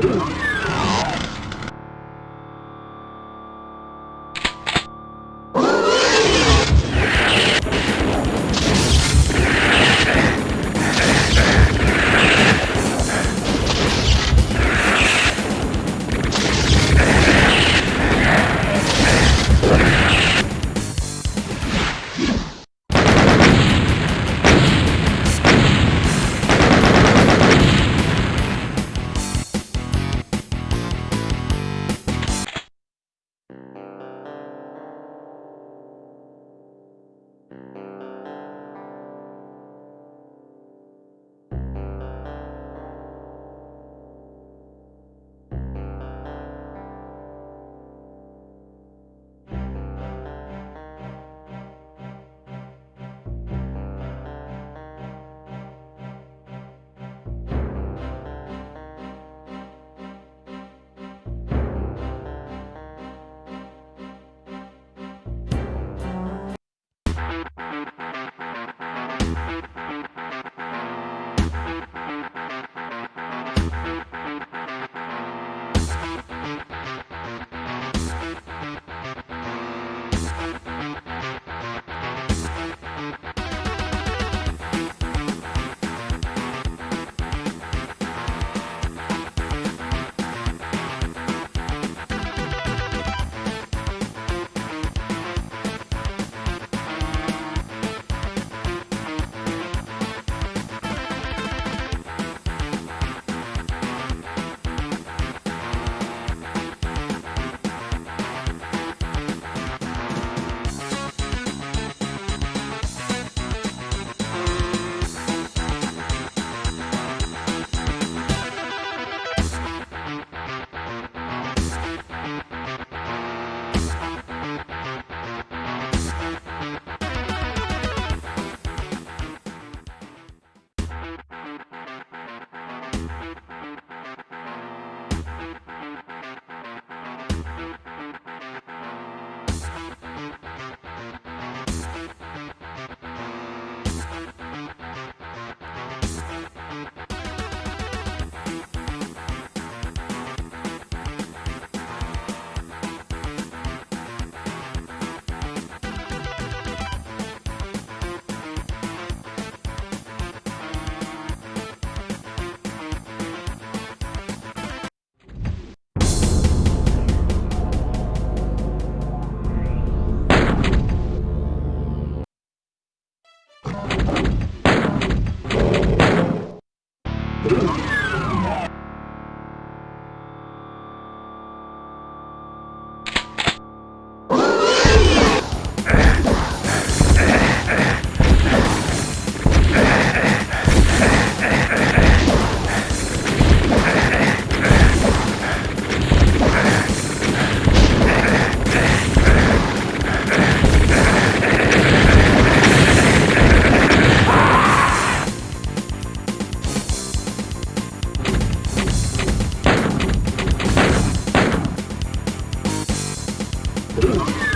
you Oh,